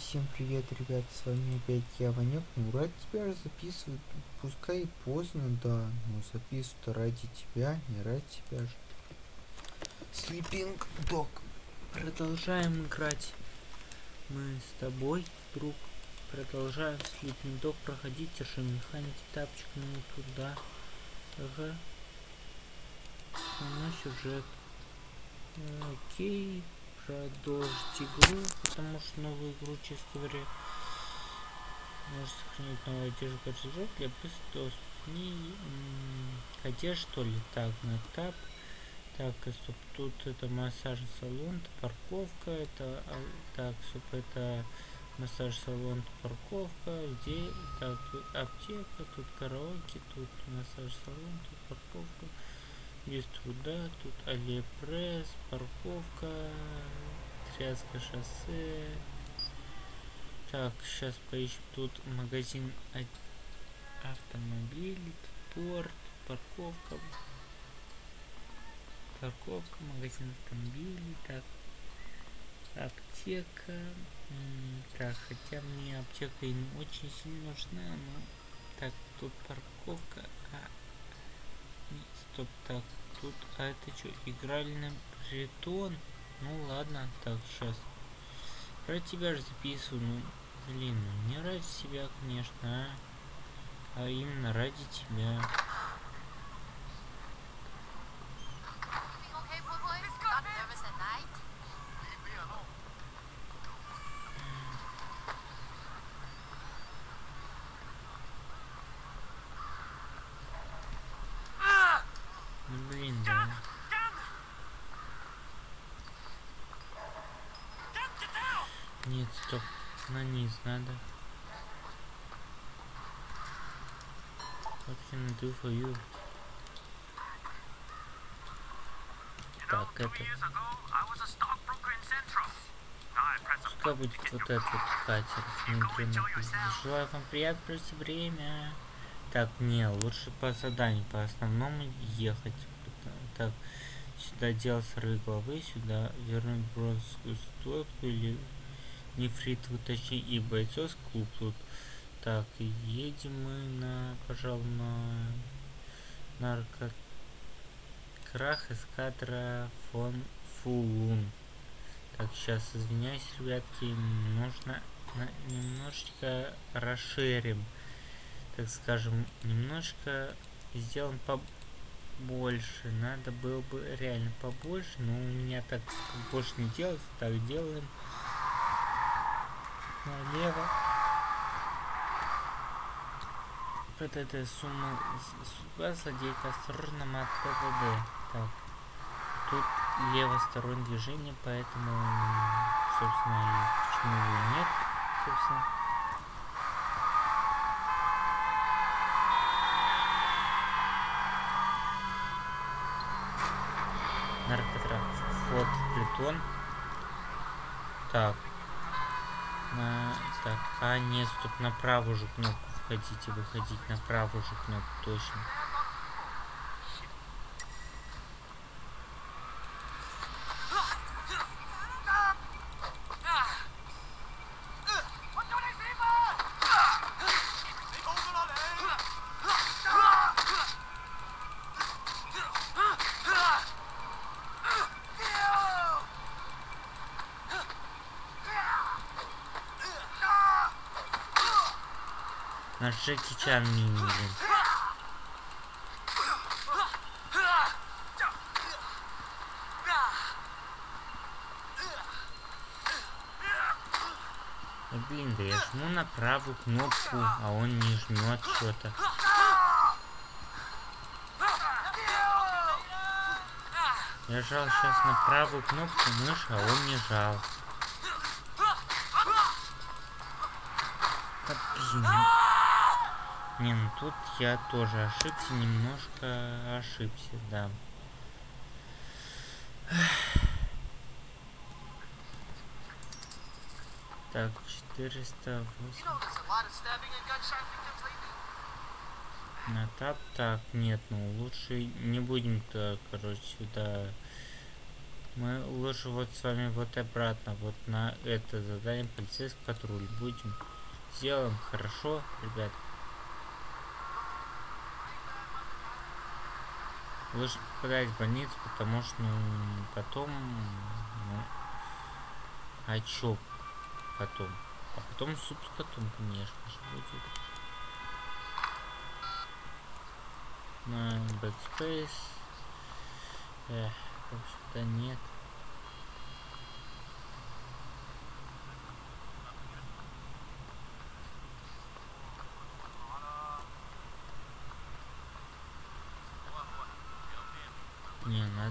всем привет, ребят, с вами опять я, Ванек. Ну, ради тебя же записывают, пускай поздно, да, но записывают ради тебя, не ради тебя же. Sleeping Dog. Продолжаем играть. Мы с тобой, друг, продолжаем Sleeping Dog проходить, держи механики, тапочек, ну туда. Ага. Основной сюжет. Окей продолжить игру, потому что новую игру, честно говоря, можно сохранить новую одежду для быстрого не одежда что ли так на тап. Так стоп тут это массажный салон это парковка это а, так стоп это массаж салон парковка где так тут аптека тут караоке тут массаж салон тут парковка без труда. Тут Алиэкспресс, парковка, Тряска шоссе. Так, сейчас поищем. Тут магазин автомобилей, порт, парковка. Парковка, магазин автомобилей. Так, аптека. Так, хотя мне аптека и не очень сильно нужна, но... Так, тут парковка. А, стоп, так, тут, а это что, игральный притон? Ну ладно, так, сейчас. Ради тебя же записываю, ну, блин, ну не ради себя, конечно, а, а именно ради тебя. На низ надо. What can I do for you? Так, это... Пускай будет вот этот катер. Желаю вам приятно провести время. Так, не, лучше по заданию, по основному ехать. Так, сюда делать срывы головы, сюда вернуть бронзовую стойку или нефрит точнее и бойцовский клуб тут. Так, едем мы на, пожалуй, на наркокрах эскадра фон Фулун. Так, сейчас извиняюсь, ребятки, нужно немножечко расширим, так скажем, немножко сделаем побольше. Надо было бы реально побольше, но у меня так больше не делается, так делаем налево. Вот эта сумма судьба злодейка осторожно мат ПВД. Так. Тут левостороннее движение, поэтому, собственно, почему и нет, собственно. Наркотраф. Флот Плетон. Так. Так, а нет, стоп, на правую же кнопку входите, выходить на правую же кнопку, точно. Джеки Чан мини, Блин, да я жму на правую кнопку, а он не жмет что-то. Я жал сейчас на правую кнопку мыши, а он не жал. Да блин. Не, ну тут я тоже ошибся, немножко ошибся, да. Так, 408. На тап, так, нет, ну лучше не будем-то, короче, сюда Мы лучше вот с вами вот обратно, вот на это задание полицейский патруль будем. Сделаем хорошо, ребят. Лучше попадать в больницу, потому что ну, потом... Ну, а чё потом? А потом суп с котом, конечно же, будет. На backspace. Эх, вообще-то нет.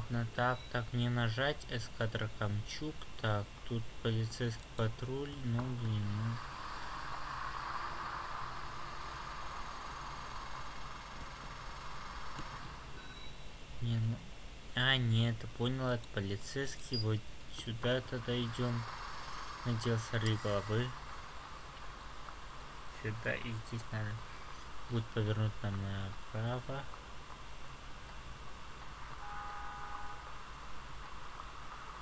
На так, так не нажать. Эскадра Камчук. Так, тут полицейский патруль. Ну, блин, ну. Не, ну... А, нет, понял, это полицейский. Вот сюда тогда идем. Надел сорви головы. Сюда и здесь надо будет повернуть нам направо.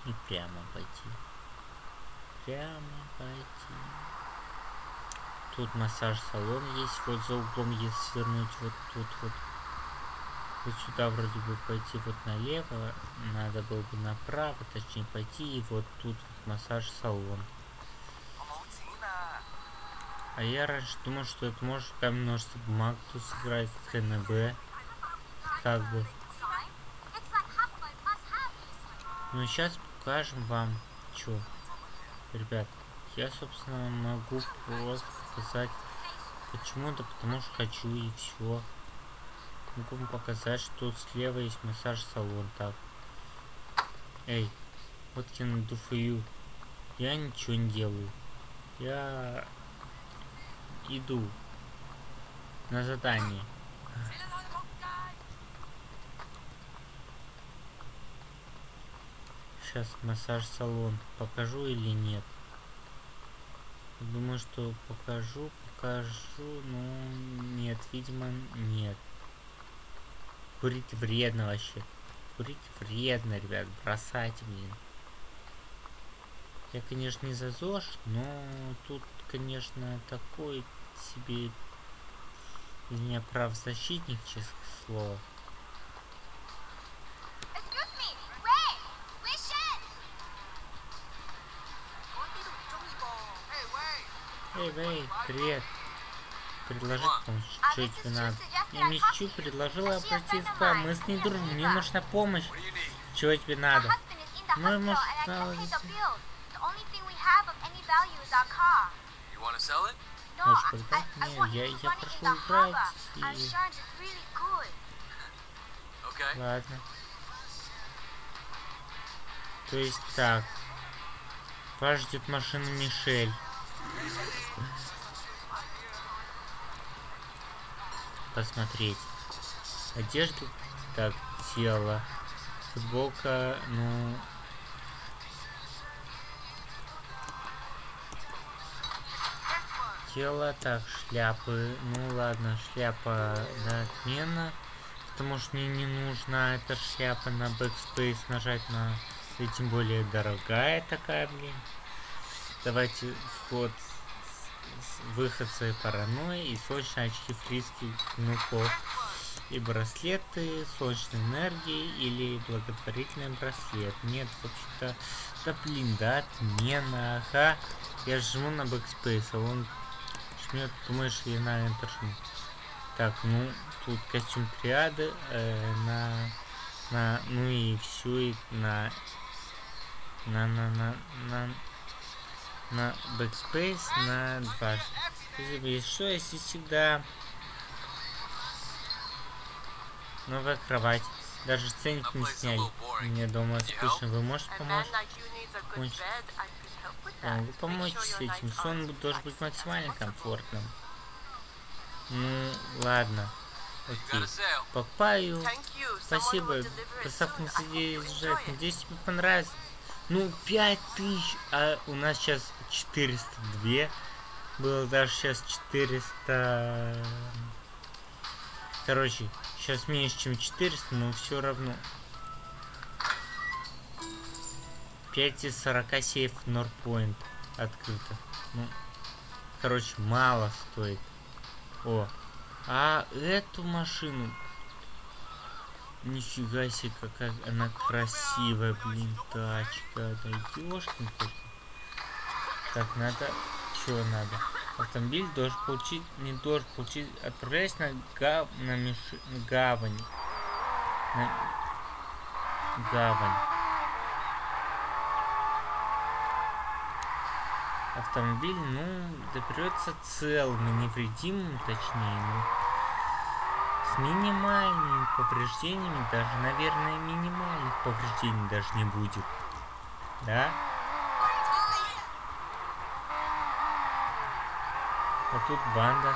И прямо пойти. Прямо пойти. Тут массаж-салон есть, вот за углом, если свернуть вот тут вот. Вот сюда вроде бы пойти вот налево, надо было бы направо, точнее пойти, и вот тут вот массаж-салон. А я раньше думал, что это может камень ножницы бумага тут сыграть КНБ. Как бы. Ну сейчас покажем вам, что, ребят, я, собственно, могу просто показать почему-то, потому что хочу и все. Могу вам показать, что тут слева есть массаж-салон, так. Эй, вот я. Я ничего не делаю. Я иду на задание. Сейчас массаж-салон покажу или нет. Думаю, что покажу, покажу, но нет, видимо, нет. Курить вредно вообще. Курить вредно, ребят, бросайте, блин. Я, конечно, не за ЗОЖ, но тут, конечно, такой себе из меня правозащитник, честное слово. Эй, Вэй, привет. Предложить помощь. Что тебе надо? Я Мичу предложила обратиться к вам. Мы с ней дружим. Мне нужна помощь. Чего тебе надо? Может, наладить... Можешь продать? Не, я, я прошу убрать и... Ладно. То есть так. Вас ждет машина Мишель. Посмотреть. Одежда. Так, тело. Футболка, ну... Тело, так, шляпы. Ну ладно, шляпа, да, отмена. Потому что мне не нужна эта шляпа на backspace нажать на... И тем более дорогая такая, блин. Давайте вход выход своей паранойи и солнечные очки фриских внуков и браслеты солнечной энергии или благотворительный браслет. Нет, вообще-то, да блин, да, отмена, ага. Я жму на backspace, а он жмет, думаешь, я на Enter жму. Так, ну, тут костюм триады, э, на, на, ну и все, и на, на, на, на, на, на backspace на 2. Если что, если всегда новая кровать. Даже ценник не сняли. Мне дома скучно. Вы можете помочь? помочь? Вы поможете с этим. Сон должен быть максимально комфортным. Ну, ладно. Окей. Покупаю. Спасибо. Доставка не задержать. Надеюсь, тебе понравится. Ну, 5000, а у нас сейчас 402. Было даже сейчас 400... Короче, сейчас меньше, чем 400, но все равно. 5 из 40 сейф Норпоинт открыто. Ну, короче, мало стоит. О, а эту машину... Нифига себе, какая она красивая, блин, тачка. Да ёшкин Так, надо... Что надо? Автомобиль должен получить... Не должен получить... Отправляясь на, гав... на миш... гавань. На... Гавань. автомобиль, ну, доберется целым и невредимым, точнее, ну, минимальными повреждениями, даже, наверное, минимальных повреждений даже не будет. Да? А тут банда.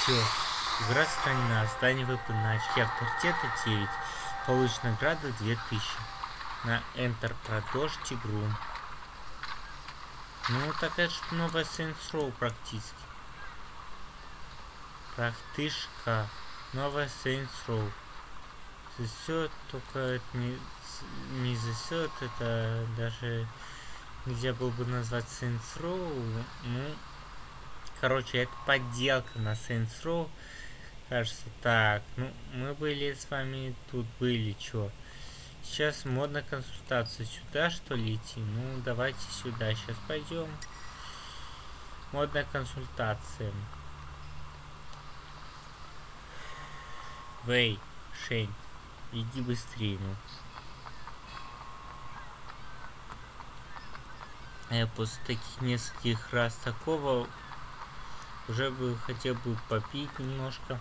Все. Игра сохранена. Здание выполнено. Очки авторитета 9. Получена награда 2000. На Enter продолжить игру. Ну, так это же новая Saints Row практически. Практышка. Новая Saints Row. Засет, только это не, не засет, это даже нельзя было бы назвать Saints Row. Ну, Короче, это подделка на Saints Row. Кажется, так. Ну, мы были с вами тут были, чё. Сейчас модная консультация. Сюда, что ли, идти? Ну, давайте сюда. Сейчас пойдем. Модная консультация. Вэй, Шень, иди быстрее, ну. Я после таких нескольких раз такого уже бы хотел бы попить немножко.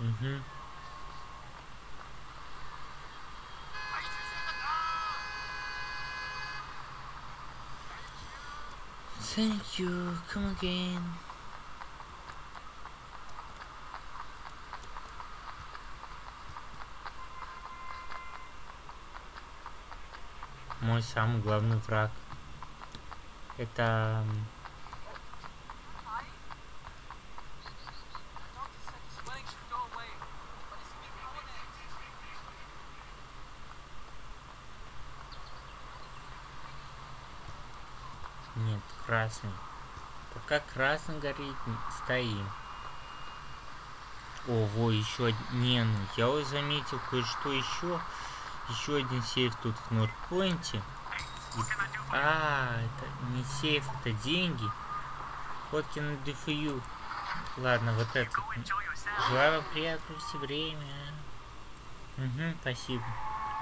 Угу. Thank you. Come again. Мой самый главный враг. Это красный. Пока красный горит, стоим. Ого, еще не, ну я уже заметил кое-что еще. Еще один сейф тут в Нордпойнте. А, это не сейф, это деньги. Фотки на ДФЮ. Ладно, вот это. Желаю вам приятно провести время. Угу, спасибо,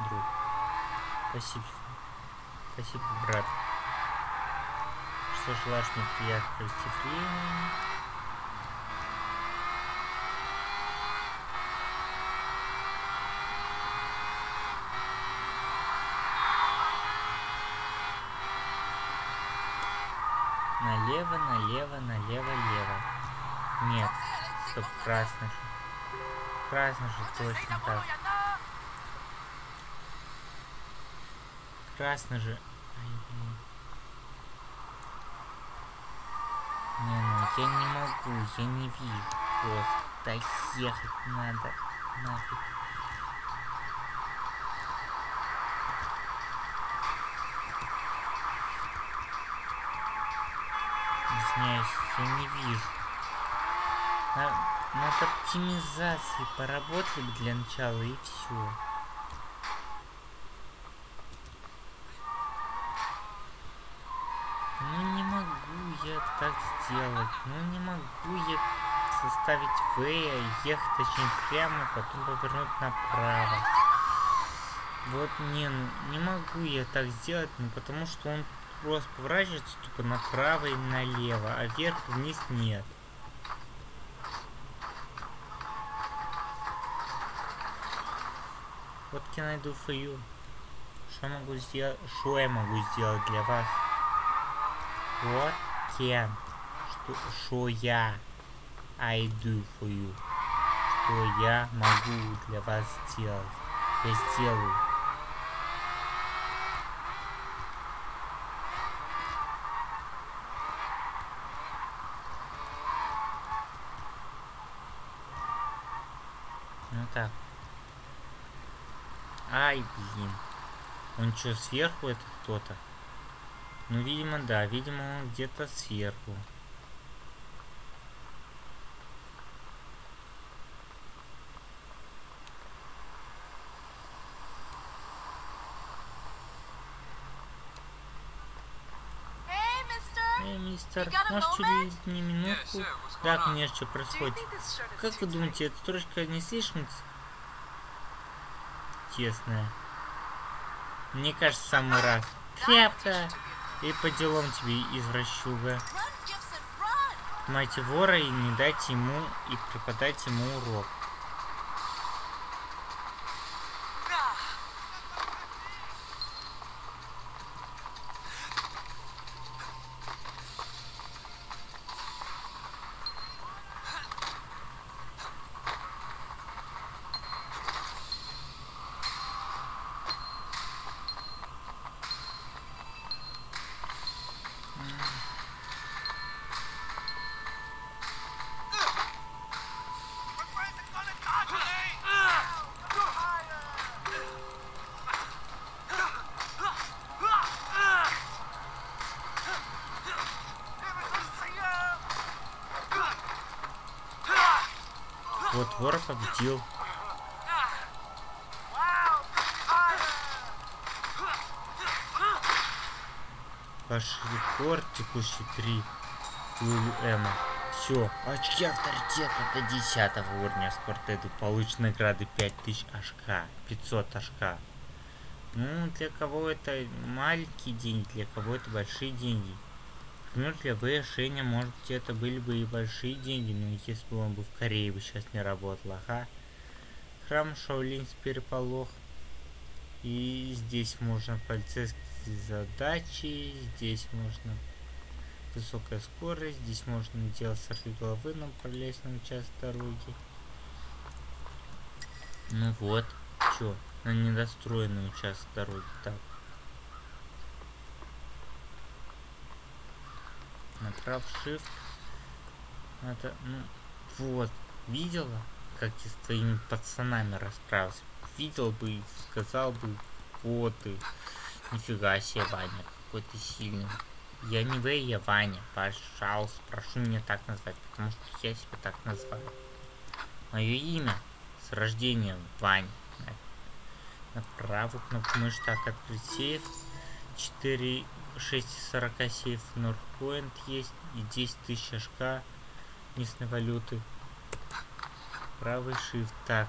друг. Спасибо. Спасибо, брат мне приятно провести время. Налево, налево, налево, лево. Нет, стоп, красный же. Красный же точно так. Красный же. Не, ну я не могу, я не вижу. Просто доехать надо. Нафиг. Извиняюсь, я не вижу. На, над оптимизацией поработали для начала и все. Так сделать? Ну не могу я составить В, ехать точнее прямо, потом повернуть направо. Вот не, не могу я так сделать, ну потому что он просто поворачивается тупо направо и налево, а вверх вниз нет. Вот я найду фою. Что могу сделать? Что я могу сделать для вас? Вот can. Что, что я I do for you. что я могу для вас сделать. Я сделаю. Ну так. Ай, блин. Он что, сверху это кто-то? Ну, видимо, да. Видимо, он где-то сверху. Мистер, может, чуть не минутку? Да, конечно, что происходит. Как вы думаете, эта строчка не слишком тесная? Мне кажется, самый раз. Тряпка! И по делам тебе, извращуга. Мать вора и не дать ему и преподать ему урок. Победил. Ваш рекорд текущий 3 Эма. Все, очки авторитета до 10 уровня с квартету. Получит награды 5000 ашка. 500 ашка. Ну, для кого это маленькие деньги, для кого это большие деньги. Для В. Шеня, может быть, это были бы и большие деньги, но если бы он бы в Корее бы сейчас не работал, ага. Храм Шаолинь с переполох. И здесь можно полицейские задачи, здесь можно высокая скорость, здесь можно делать сорви головы на пролезном участке дороги. Ну вот, чё, на недостроенный участок дороги, так. Направ shift. Это, ну, вот, видела, как ты с твоими пацанами расправился? Видел бы и сказал бы, вот ты, нифига себе, Ваня, какой ты сильный. Я не Вэй, я Ваня. Пожалуйста, прошу меня так назвать, потому что я себя так назвал. Мое имя с рождения Ваня. На правую кнопку мыши так открыть сейф. 4, 6 40 сейф Норпоинт есть и 10 тысяч ошка местной валюты. Правый shift. Так.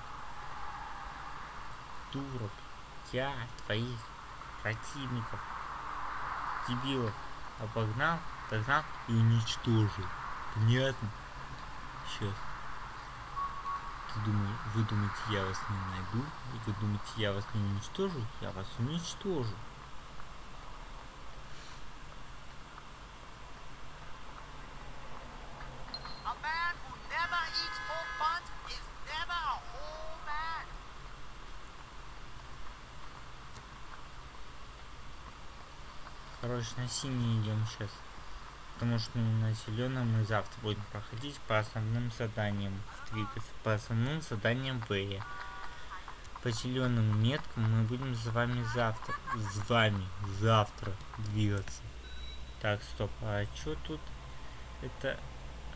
Турок. Я твоих противников. Дебилов обогнал, догнал и уничтожил. Понятно? Сейчас. Ты думаешь, вы думаете, я вас не найду? И вы думаете, я вас не уничтожу? Я вас уничтожу. Короче, на синий идем сейчас. Потому что ну, на зеленом мы завтра будем проходить по основным заданиям. Двигаться по основным заданиям Б. По зеленым меткам мы будем с вами завтра. С вами завтра двигаться. Так, стоп, а что тут? Это.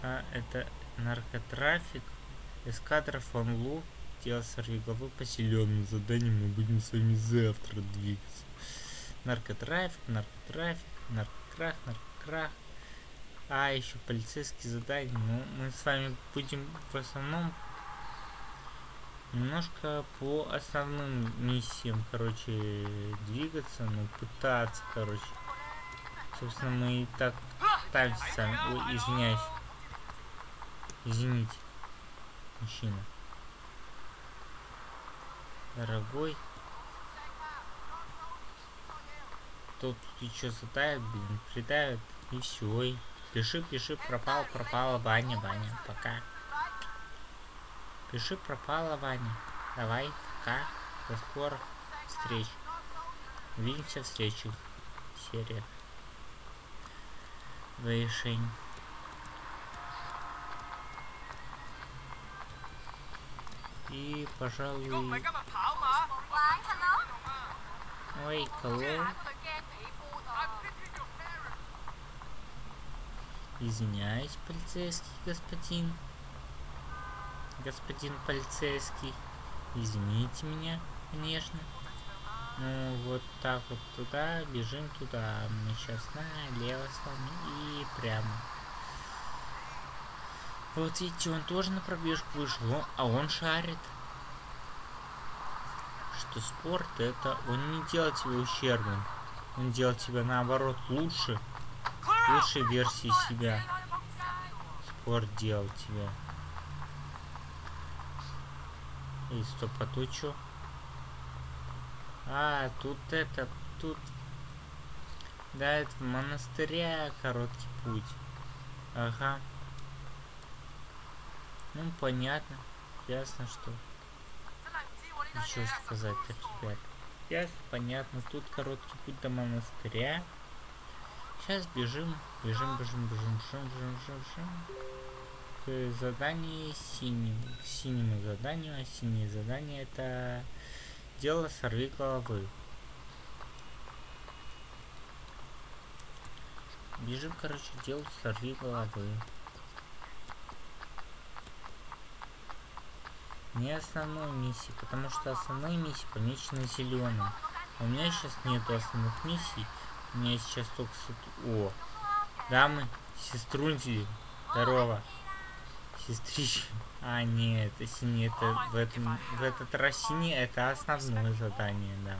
А, это наркотрафик. Эскадра фон Лу. Дело сорвиголовы по зеленым заданиям мы будем с вами завтра двигаться. Наркотрафик, наркотрафик, наркокрах, наркокрах. А, еще полицейские задания. Ну, мы с вами будем в основном немножко по основным миссиям, короче, двигаться, ну, пытаться, короче. Собственно, мы и так пытаемся извиняюсь. Извините, мужчина. Дорогой. тут еще затает, блин, придавит, и все. Пиши, пиши, пропал, пропала, Ваня, Ваня, пока. Пиши, пропала, Ваня. Давай, пока, до скорых встреч. Увидимся в следующих сериях. Завершение. И, пожалуй... Ой, колонн. Извиняюсь, полицейский господин. Господин полицейский. Извините меня, конечно. Ну, вот так вот туда, бежим туда. Мы сейчас налево с вами и прямо. Вот видите, он тоже на пробежку вышел, он- а он шарит. Что спорт это, он не делает тебя ущербным. Он делает тебя наоборот лучше, лучшей версии себя. Спорт делал тебя. И стоп, а тут чё? А, тут это, тут... Да, это в монастыря короткий путь. Ага. Ну, понятно. Ясно, что... Еще сказать-то, ребят. Ясно, понятно. Тут короткий путь до монастыря. Сейчас бежим, бежим, бежим, бежим, бежим, бежим, бежим, бежим. К заданию синему. К синему заданию, а синее задание это дело сорви головы. Бежим, короче, дело сорви головы. Не основной миссии, потому что основные миссии помечены зеленым. А у меня сейчас нету основных миссий. Меня сейчас только суд... О! Дамы, сеструнчи, здорово. Сестрички. А, нет, это синий, это в этом, в этот раз синий, это основное задание, да.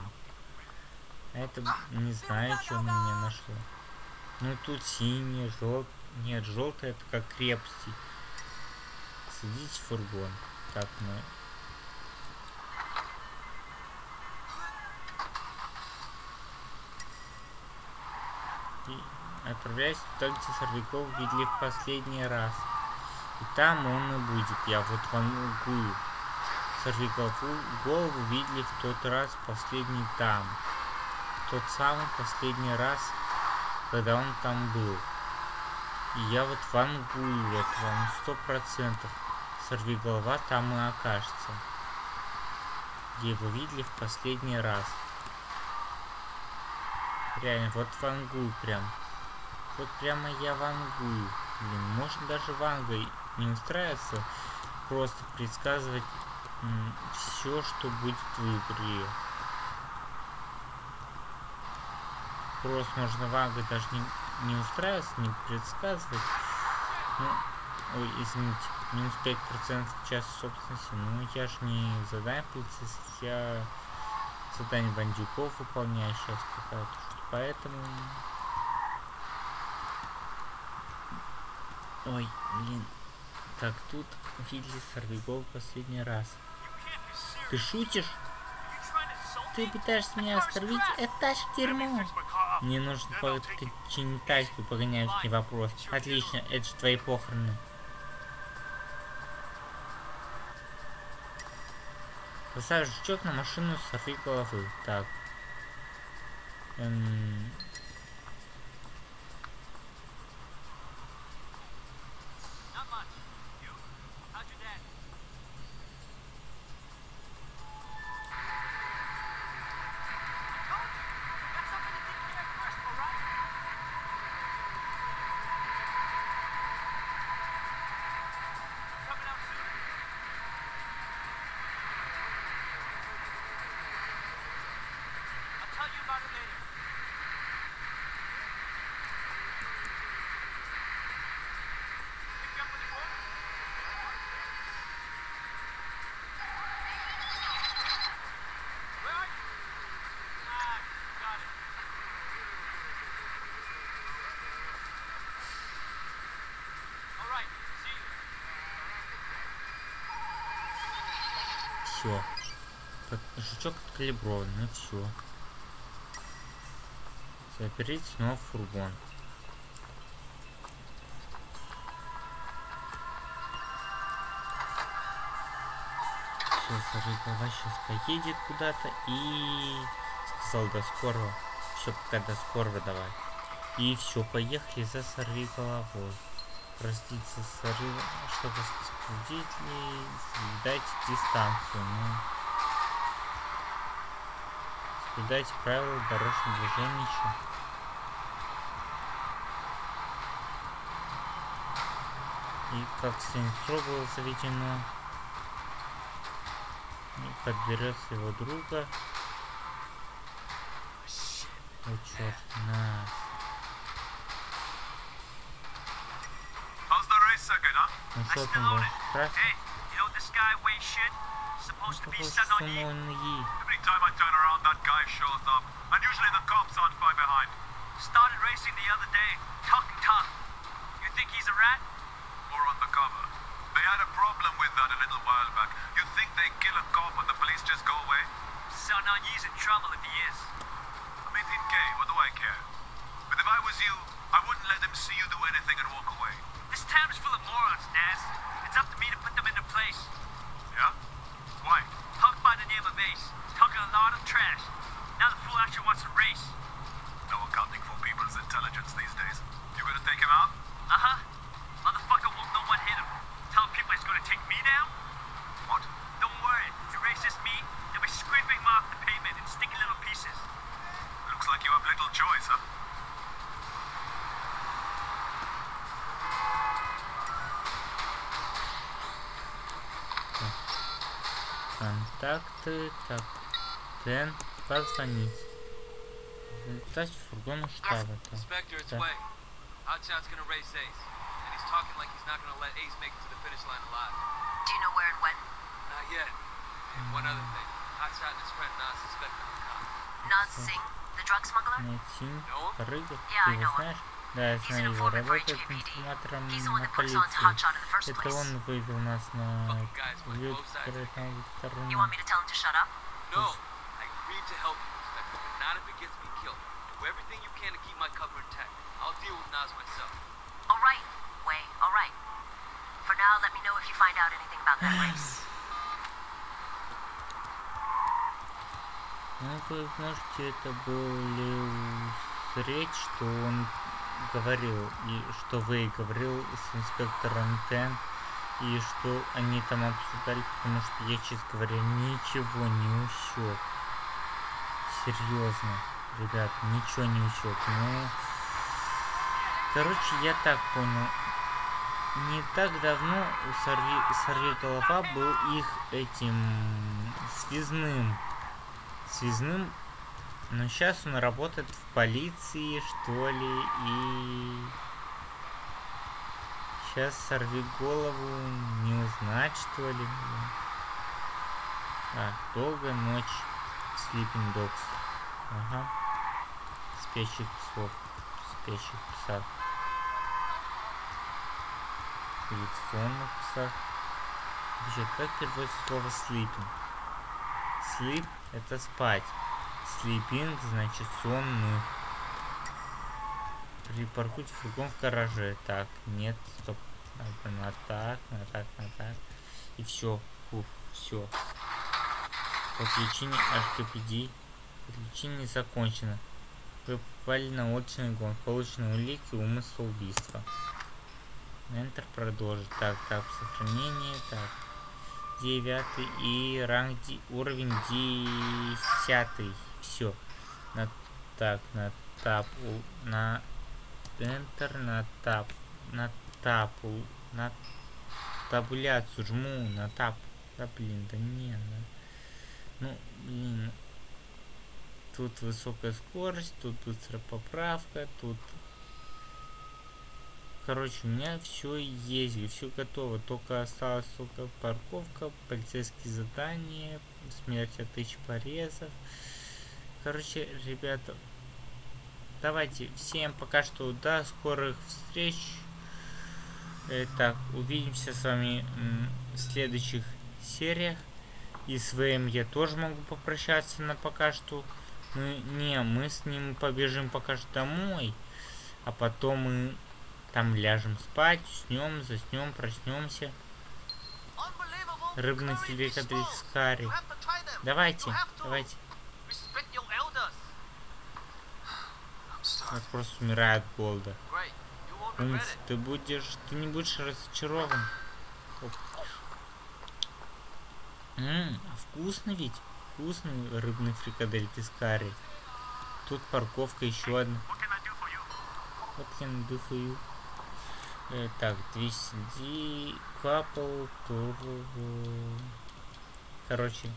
Это, не знаю, что на меня нашло. Ну, тут синий, желтый. Нет, желтый это как крепости. Садитесь в фургон. Так, ну... И отправляйся туда, где Сорвяков видели в последний раз. И там он и будет. Я вот вангую. Сорвякову голову видели в тот раз последний там. Тот самый последний раз, когда он там был. И я вот вангую этого, ну сто процентов. Сорви голова там и окажется. Где его видели в последний раз. Реально, вот вангую прям. Вот прямо я вангую. Блин, можно даже вангой не устраиваться. Просто предсказывать все, что будет в игре. Просто можно вангой даже не, не устраиваться, не предсказывать. Ну, ой, извините, минус 5% час собственности. Ну, я же не задание полицейских, я задание бандюков выполняю сейчас какая-то. Поэтому... Ой, блин. Так, тут видели сорвигол последний раз. Ты шутишь? Ты пытаешься меня оскорбить? Это тачка дерьмо. Мне нужно починить тачку, погоняют не вопрос. Отлично, это же твои похороны. Поставь жучок на машину сорви головы. Так. Эм... Все. Жучок откалиброван, ну все. Заберите снова фургон. что сорвиголова сейчас поедет куда-то и сказал до скорого. Все, пока до скорого давай. И все, поехали за сорвиголовой. Простите, сорви... Что-то скрутили, соблюдайте дистанцию. Ну, соблюдайте правила дорожного движения еще. И как Сенцо было заведено, и подберется его друга. О, черт, нас. Ну что там, был? Красный? Ну, какой sitting on you. самонный. Every time I turn around, that guy shows up. And usually the cops aren't far behind. Started racing the other day. Talking tough. You think he's a rat? Or undercover. They had a problem with that a little while back. You think they kill a cop and the police just go away? So now he's in trouble if he is. I'm 18K, what do I care? But if I was you, I wouldn't let them see you do anything and walk away. This town is full of morons, Naz. Контакты, так. Дэн, позвонить. Затащить фургон штаба. Так. Inspector, it's Okay. Way. Hotshot's gonna race Ace. And he's talking like he's not gonna let Ace make it to the finish line alive. Do you know where and when? Not yet. And one other thing. Hotshot and his friend Nas suspect him of cop. Naz Singh, the drug smuggler? Найти No? Рыга. Yeah, Ты I его know him. знаешь? Да, я знаю его. Работает информатором the на полиции. Hotshot in the first Это place. он вывел нас на вывел sides. который там to tell him to shut up? No. I agreed to help you, Inspector, but not if it gets me killed. Do everything you can to keep my cover intact. I'll deal with Nas myself. All right, Way, all right. For now, let me know if you find out anything about that race. Ну, вы можете это были узреть, что он говорил, и что вы говорил с инспектором Тен, И что они там обсуждали, потому что я, честно говоря, ничего не усек. Серьезно, ребят, ничего не усек. Ну, короче, я так понял. Не так давно у Сорви, Сорви Голова был их этим связным связным, но сейчас он работает в полиции, что ли, и сейчас сорви голову, не узнать, что ли. А, долгая ночь, Sleeping Dogs. Ага. Спящих псов. Спящих псах. Или в сонных. Вообще, как переводится слово sleeping? Sleep – это спать. Sleeping – значит сонных. Припаркуйте фургон в гараже. Так, нет, стоп. На так, на так, на так. И все. Фух, все. Подключение HKPD. Подключение закончено. Вы попали на уличный гон. Получены улики умысла убийства. Enter продолжить. Так, так, сохранение. Так. Девятый и ранг ди- уровень десятый. Все. На так, на тап, у- на Enter, на тап, на тапу, на табуляцию жму, на тап. Да блин, да не, да. Ну, блин. Тут высокая скорость, тут быстрая поправка, тут Короче, у меня все есть, все готово. Только осталась только парковка, полицейские задания, смерть от тысяч порезов. Короче, ребята, давайте всем пока что до скорых встреч. Так, увидимся с вами в следующих сериях. И с ВМ я тоже могу попрощаться на пока что. Мы, не, мы с ним побежим пока что домой. А потом мы там ляжем спать, уснем, заснем, проснемся. Рыбный филикатель с Харри. Давайте, давайте. Он просто умирает regret Умница, it. ты будешь, ты не будешь разочарован. Оп. М, а вкусно ведь? Вкусный рыбный фрикадель из карри. Тут парковка еще одна. Вот you. Э, так, 200 couple to... Короче,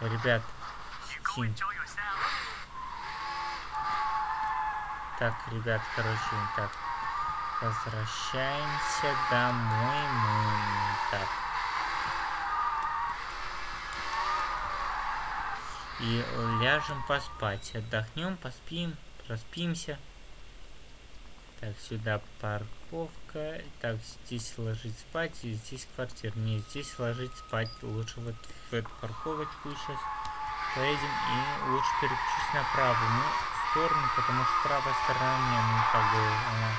ребят, Steam. Так, ребят, короче, так. Возвращаемся домой мы. Так. И ляжем поспать. Отдохнем, поспим, проспимся. Так, сюда парковка. Так, здесь ложить спать, и здесь квартира. Не, здесь ложить спать. Лучше вот в эту парковочку сейчас поедем и лучше переключусь на правую ну, сторону, потому что правая сторона мне, ну, как бы, она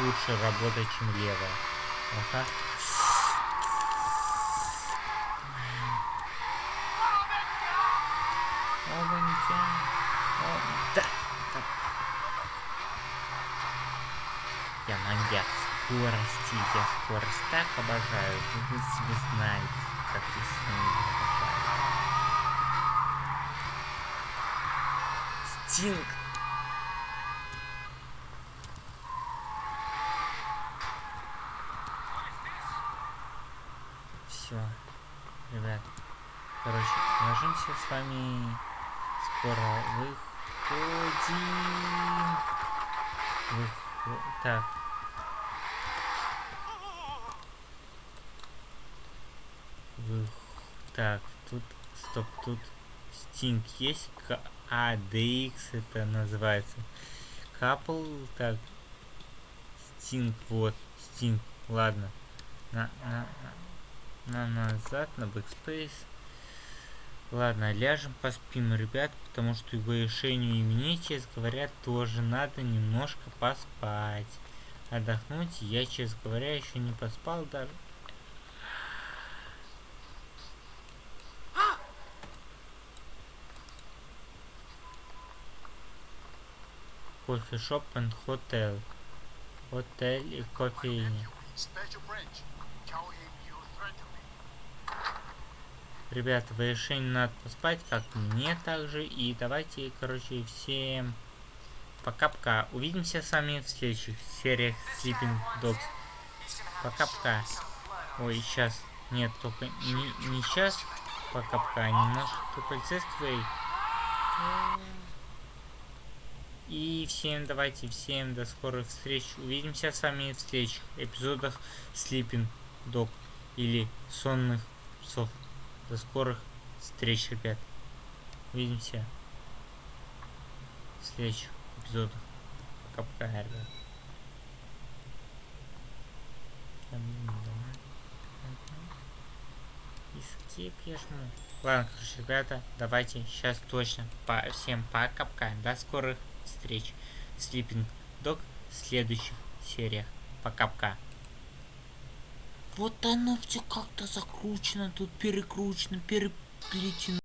лучше работает, чем левая. Ага. Ованья. О, да, да. Я маньяк скорости, я скорость так обожаю, вы себе знаете, как я с ней Стинг. Все, ребят. Короче, ложимся с вами скоро выходим. Выхо... Так. Вы... Так, тут... Стоп, тут Стинг есть? К... А, DX это называется. Капл, так. Стинг, вот, Стинг, ладно. На, на, на, на назад, на бэкспейс. Ладно, ляжем поспим, ребят, потому что и Вэйшеню и мне, честно говоря, тоже надо немножко поспать. Отдохнуть. Я, честно говоря, еще не поспал даже. Кофешоп and хотел. Отель и кофейня. Ребята, в решении надо поспать, как мне также. И давайте, короче, всем пока-пока. Увидимся с вами в следующих сериях Sleeping Dogs. Пока-пока. Ой, сейчас. Нет, только не, не сейчас. Пока-пока. Немножко тут полицейский. И всем давайте, всем до скорых встреч. Увидимся с вами в следующих эпизодах Sleeping Dog или Сонных псов. До скорых встреч, ребят. Увидимся в следующих эпизодах. Пока-пока, ребят. Escape я жму. Ладно, короче, ребята, давайте сейчас точно по всем пока-пока. До скорых встреч. Sleeping Dog в следующих сериях. Пока-пока. Вот оно все как-то закручено, тут перекручено, переплетено.